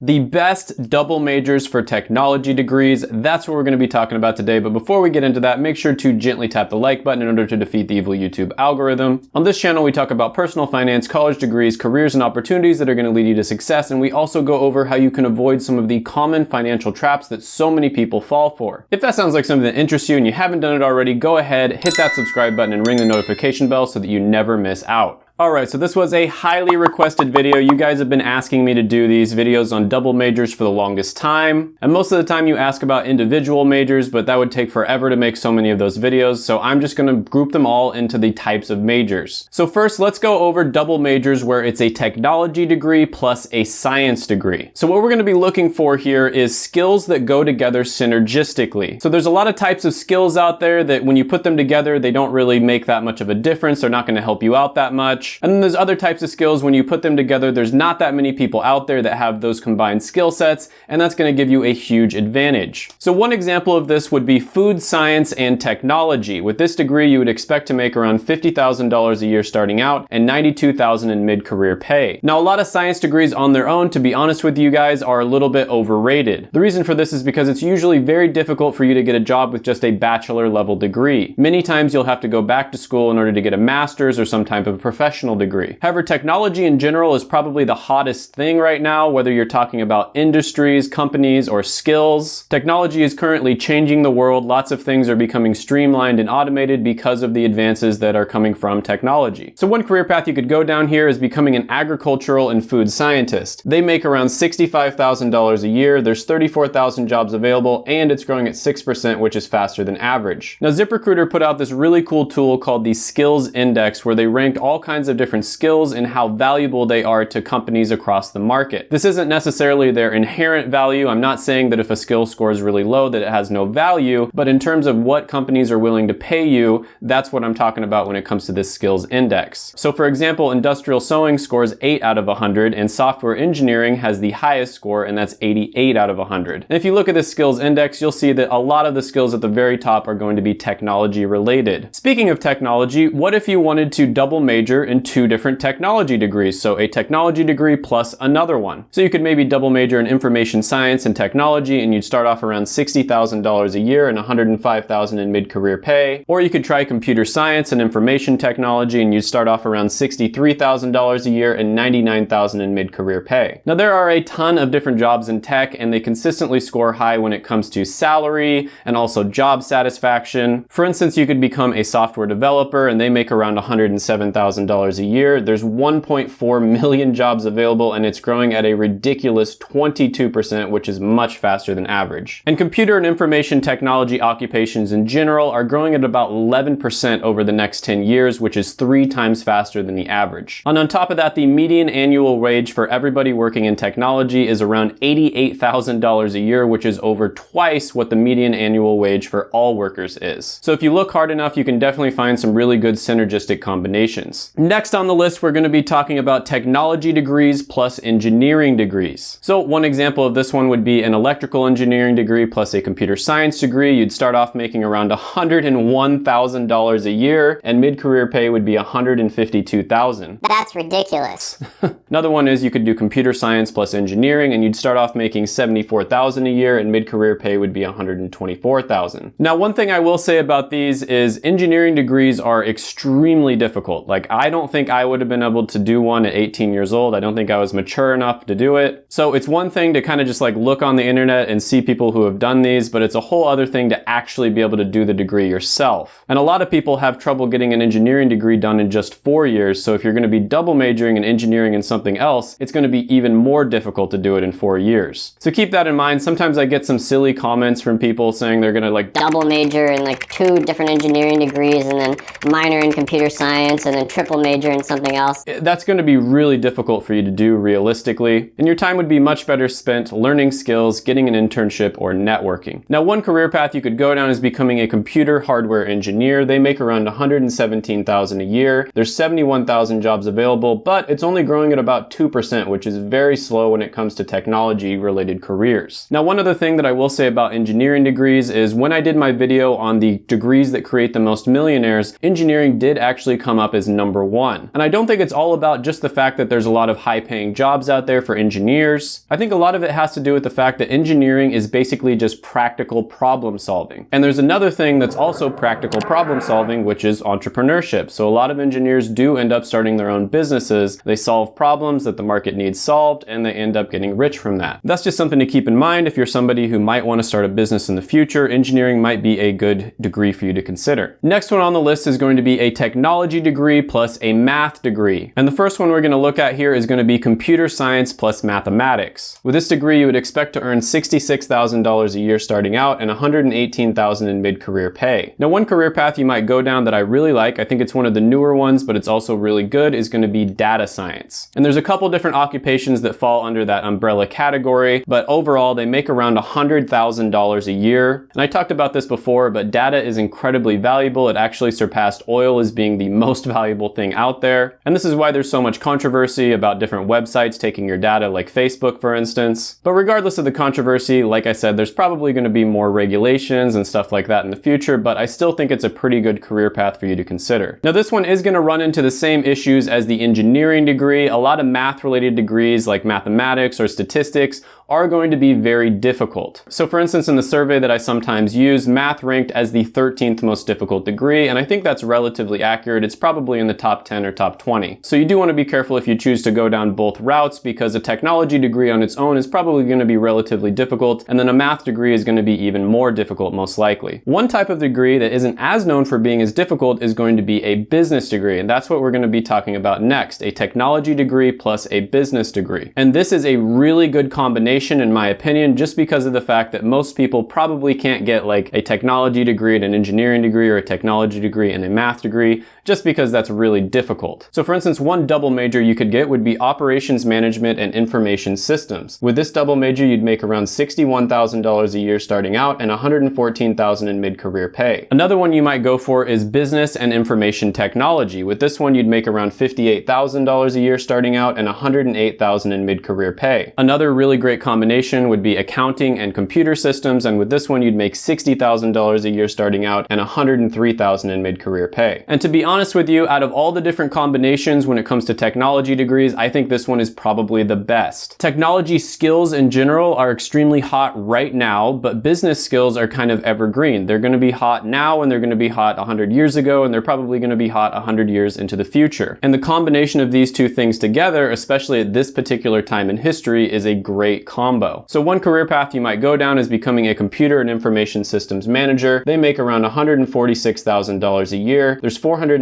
The best double majors for technology degrees, that's what we're going to be talking about today. But before we get into that, make sure to gently tap the like button in order to defeat the evil YouTube algorithm. On this channel, we talk about personal finance, college degrees, careers, and opportunities that are going to lead you to success. And we also go over how you can avoid some of the common financial traps that so many people fall for. If that sounds like something that interests you and you haven't done it already, go ahead, hit that subscribe button and ring the notification bell so that you never miss out. Alright, so this was a highly requested video. You guys have been asking me to do these videos on double majors for the longest time. And most of the time you ask about individual majors, but that would take forever to make so many of those videos. So I'm just gonna group them all into the types of majors. So first, let's go over double majors where it's a technology degree plus a science degree. So what we're gonna be looking for here is skills that go together synergistically. So there's a lot of types of skills out there that when you put them together, they don't really make that much of a difference. They're not gonna help you out that much. And then there's other types of skills when you put them together, there's not that many people out there that have those combined skill sets, and that's gonna give you a huge advantage. So one example of this would be food science and technology. With this degree, you would expect to make around $50,000 a year starting out and $92,000 in mid-career pay. Now, a lot of science degrees on their own, to be honest with you guys, are a little bit overrated. The reason for this is because it's usually very difficult for you to get a job with just a bachelor level degree. Many times you'll have to go back to school in order to get a master's or some type of professional professional degree. However, technology in general is probably the hottest thing right now, whether you're talking about industries, companies, or skills. Technology is currently changing the world. Lots of things are becoming streamlined and automated because of the advances that are coming from technology. So one career path you could go down here is becoming an agricultural and food scientist. They make around $65,000 a year. There's 34,000 jobs available and it's growing at 6%, which is faster than average. Now ZipRecruiter put out this really cool tool called the Skills Index where they ranked all kinds of different skills and how valuable they are to companies across the market. This isn't necessarily their inherent value. I'm not saying that if a skill score is really low that it has no value, but in terms of what companies are willing to pay you, that's what I'm talking about when it comes to this skills index. So for example, industrial sewing scores 8 out of 100 and software engineering has the highest score and that's 88 out of 100. And if you look at this skills index, you'll see that a lot of the skills at the very top are going to be technology related. Speaking of technology, what if you wanted to double major in two different technology degrees, so a technology degree plus another one. So you could maybe double major in information science and technology and you'd start off around $60,000 a year and $105,000 in mid-career pay. Or you could try computer science and information technology and you'd start off around $63,000 a year and 99,000 in mid-career pay. Now there are a ton of different jobs in tech and they consistently score high when it comes to salary and also job satisfaction. For instance, you could become a software developer and they make around $107,000 a year. There's 1.4 million jobs available and it's growing at a ridiculous 22%, which is much faster than average. And computer and information technology occupations in general are growing at about 11% over the next 10 years, which is three times faster than the average. And on top of that, the median annual wage for everybody working in technology is around $88,000 a year, which is over twice what the median annual wage for all workers is. So if you look hard enough, you can definitely find some really good synergistic combinations. Next Next on the list, we're gonna be talking about technology degrees plus engineering degrees. So one example of this one would be an electrical engineering degree plus a computer science degree. You'd start off making around $101,000 a year and mid-career pay would be $152,000. That's ridiculous. Another one is you could do computer science plus engineering and you'd start off making 74,000 a year and mid-career pay would be 124,000. Now, one thing I will say about these is engineering degrees are extremely difficult. Like I don't don't think I would have been able to do one at 18 years old. I don't think I was mature enough to do it. So it's one thing to kind of just like look on the internet and see people who have done these, but it's a whole other thing to actually be able to do the degree yourself. And a lot of people have trouble getting an engineering degree done in just four years. So if you're gonna be double majoring in engineering and something else, it's gonna be even more difficult to do it in four years. So keep that in mind. Sometimes I get some silly comments from people saying they're gonna like double major in like two different engineering degrees and then minor in computer science and then triple major major in something else. Eh, that's going to be really difficult for you to do realistically, and your time would be much better spent learning skills, getting an internship, or networking. Now, one career path you could go down is becoming a computer hardware engineer. They make around 117,000 a year. There's 71,000 jobs available, but it's only growing at about 2%, which is very slow when it comes to technology related careers. Now, one other thing that I will say about engineering degrees is when I did my video on the degrees that create the most millionaires, engineering did actually come up as number one one. And I don't think it's all about just the fact that there's a lot of high paying jobs out there for engineers. I think a lot of it has to do with the fact that engineering is basically just practical problem solving. And there's another thing that's also practical problem solving, which is entrepreneurship. So a lot of engineers do end up starting their own businesses. They solve problems that the market needs solved and they end up getting rich from that. That's just something to keep in mind if you're somebody who might want to start a business in the future. Engineering might be a good degree for you to consider. Next one on the list is going to be a technology degree plus a math degree. And the first one we're going to look at here is going to be computer science plus mathematics. With this degree, you would expect to earn $66,000 a year starting out and $118,000 in mid-career pay. Now, one career path you might go down that I really like, I think it's one of the newer ones, but it's also really good, is going to be data science. And there's a couple different occupations that fall under that umbrella category, but overall they make around $100,000 a year. And I talked about this before, but data is incredibly valuable. It actually surpassed oil as being the most valuable thing out there. And this is why there's so much controversy about different websites taking your data like Facebook, for instance. But regardless of the controversy, like I said, there's probably going to be more regulations and stuff like that in the future, but I still think it's a pretty good career path for you to consider. Now this one is going to run into the same issues as the engineering degree. A lot of math related degrees like mathematics or statistics are going to be very difficult. So for instance, in the survey that I sometimes use, math ranked as the 13th most difficult degree, and I think that's relatively accurate. It's probably in the top 10 or top 20. So you do want to be careful if you choose to go down both routes because a technology degree on its own is probably going to be relatively difficult, and then a math degree is going to be even more difficult most likely. One type of degree that isn't as known for being as difficult is going to be a business degree, and that's what we're going to be talking about next, a technology degree plus a business degree. And this is a really good combination in my opinion, just because of the fact that most people probably can't get like a technology degree and an engineering degree or a technology degree and a math degree, just because that's really difficult. So for instance, one double major you could get would be operations management and information systems. With this double major, you'd make around $61,000 a year starting out and $114,000 in mid-career pay. Another one you might go for is business and information technology. With this one, you'd make around $58,000 a year starting out and $108,000 in mid-career pay. Another really great combination would be accounting and computer systems, and with this one you'd make $60,000 a year starting out and $103,000 in mid-career pay. And to be honest with you, out of all the different combinations when it comes to technology degrees, I think this one is probably the best. Technology skills in general are extremely hot right now, but business skills are kind of evergreen. They're gonna be hot now and they're gonna be hot 100 years ago and they're probably gonna be hot 100 years into the future. And the combination of these two things together, especially at this particular time in history, is a great combo. So one career path you might go down is becoming a computer and information systems manager. They make around $146,000 a year. There's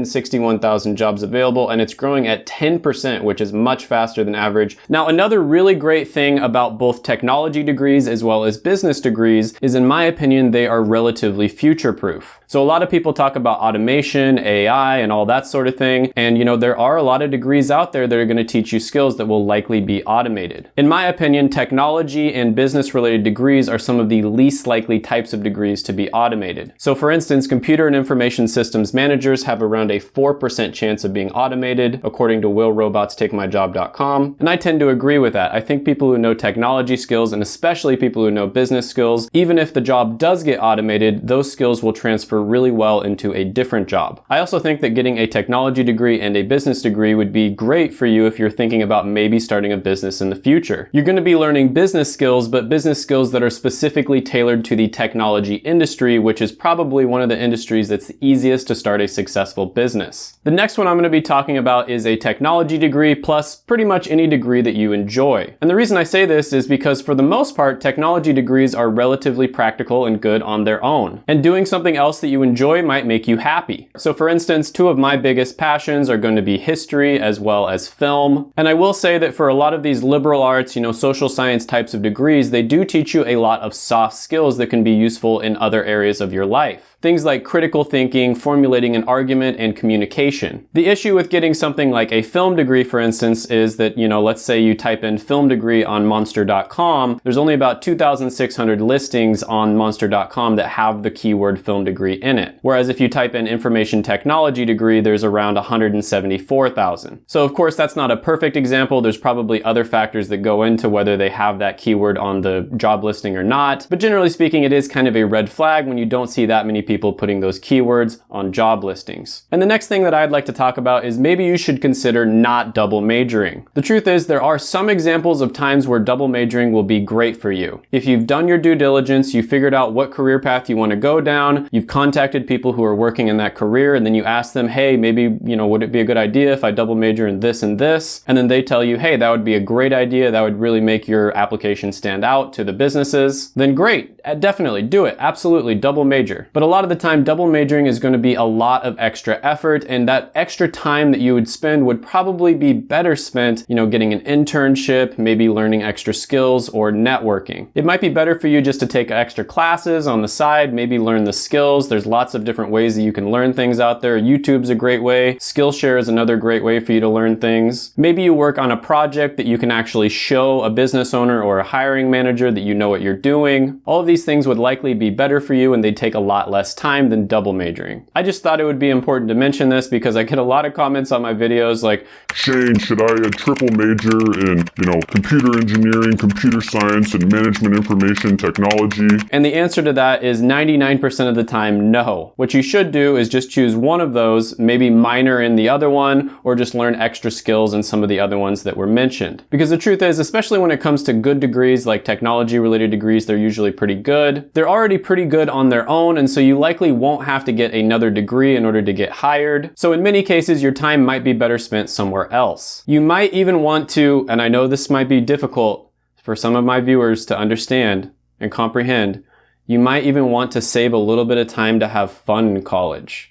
461,000 jobs available and it's growing at 10%, which is much faster than average. Now, another really great thing about both technology degrees as well as business degrees is in my opinion, they are relatively future-proof. So a lot of people talk about automation, AI, and all that sort of thing. And you know, there are a lot of degrees out there that are gonna teach you skills that will likely be automated. In my opinion, technology and business related degrees are some of the least likely types of degrees to be automated. So for instance, computer and information systems managers have around a 4% chance of being automated, according to willrobotstakemyjob.com. And I tend to agree with that. I think people who know technology skills, and especially people who know business skills, even if the job does get automated, those skills will transfer transfer really well into a different job. I also think that getting a technology degree and a business degree would be great for you if you're thinking about maybe starting a business in the future. You're going to be learning business skills, but business skills that are specifically tailored to the technology industry, which is probably one of the industries that's the easiest to start a successful business. The next one I'm going to be talking about is a technology degree plus pretty much any degree that you enjoy. And the reason I say this is because for the most part, technology degrees are relatively practical and good on their own. And doing something else that you enjoy might make you happy. So for instance, two of my biggest passions are going to be history as well as film. And I will say that for a lot of these liberal arts, you know, social science types of degrees, they do teach you a lot of soft skills that can be useful in other areas of your life. Things like critical thinking, formulating an argument, and communication. The issue with getting something like a film degree, for instance, is that, you know, let's say you type in film degree on monster.com, there's only about 2,600 listings on monster.com that have the keyword film degree in it. Whereas if you type in information technology degree, there's around 174,000. So of course, that's not a perfect example. There's probably other factors that go into whether they have that keyword on the job listing or not. But generally speaking, it is kind of a red flag when you don't see that many people people putting those keywords on job listings. And the next thing that I'd like to talk about is maybe you should consider not double majoring. The truth is there are some examples of times where double majoring will be great for you. If you've done your due diligence, you figured out what career path you want to go down, you've contacted people who are working in that career, and then you ask them, hey, maybe, you know, would it be a good idea if I double major in this and this? And then they tell you, hey, that would be a great idea. That would really make your application stand out to the businesses. Then great, definitely do it. Absolutely, double major. But a lot of the time, double majoring is going to be a lot of extra effort, and that extra time that you would spend would probably be better spent, you know, getting an internship, maybe learning extra skills or networking. It might be better for you just to take extra classes on the side, maybe learn the skills. There's lots of different ways that you can learn things out there. YouTube's a great way. Skillshare is another great way for you to learn things. Maybe you work on a project that you can actually show a business owner or a hiring manager that you know what you're doing. All of these things would likely be better for you and they'd take a lot less time than double majoring. I just thought it would be important to mention this because I get a lot of comments on my videos like, Shane, should I uh, triple major in, you know, computer engineering, computer science, and management information technology? And the answer to that is 99% of the time, no. What you should do is just choose one of those, maybe minor in the other one, or just learn extra skills in some of the other ones that were mentioned. Because the truth is, especially when it comes to good degrees like technology related degrees, they're usually pretty good. They're already pretty good on their own, and so you likely won't have to get another degree in order to get hired. So in many cases, your time might be better spent somewhere else. You might even want to, and I know this might be difficult for some of my viewers to understand and comprehend, you might even want to save a little bit of time to have fun in college.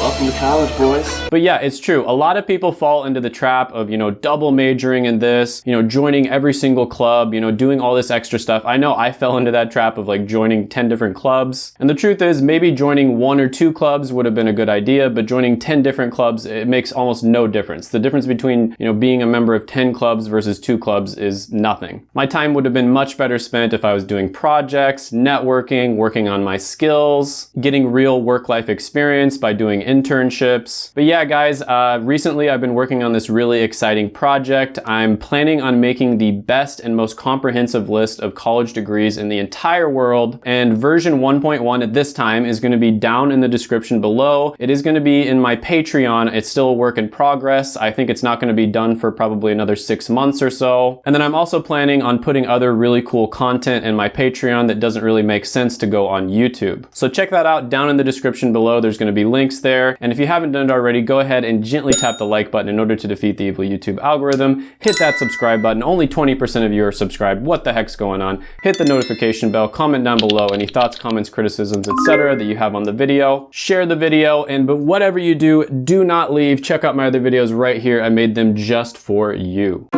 Welcome to college, boys. But yeah, it's true. A lot of people fall into the trap of, you know, double majoring in this, you know, joining every single club, you know, doing all this extra stuff. I know I fell into that trap of like joining 10 different clubs. And the truth is maybe joining one or two clubs would have been a good idea, but joining 10 different clubs, it makes almost no difference. The difference between, you know, being a member of 10 clubs versus two clubs is nothing. My time would have been much better spent if I was doing projects, networking, working on my skills, getting real work-life experience by doing internships. But yeah, guys, uh, recently I've been working on this really exciting project. I'm planning on making the best and most comprehensive list of college degrees in the entire world. And version 1.1 at this time is gonna be down in the description below. It is gonna be in my Patreon. It's still a work in progress. I think it's not gonna be done for probably another six months or so. And then I'm also planning on putting other really cool content in my Patreon that doesn't really make sense to go on YouTube. So check that out down in the description below. There's gonna be links there there. And if you haven't done it already, go ahead and gently tap the like button in order to defeat the evil YouTube algorithm. Hit that subscribe button. Only 20% of you are subscribed. What the heck's going on? Hit the notification bell, comment down below any thoughts, comments, criticisms, etc. that you have on the video. Share the video, and but whatever you do, do not leave. Check out my other videos right here. I made them just for you.